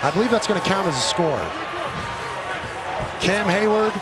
I believe that's going to count as a score. Cam Hayward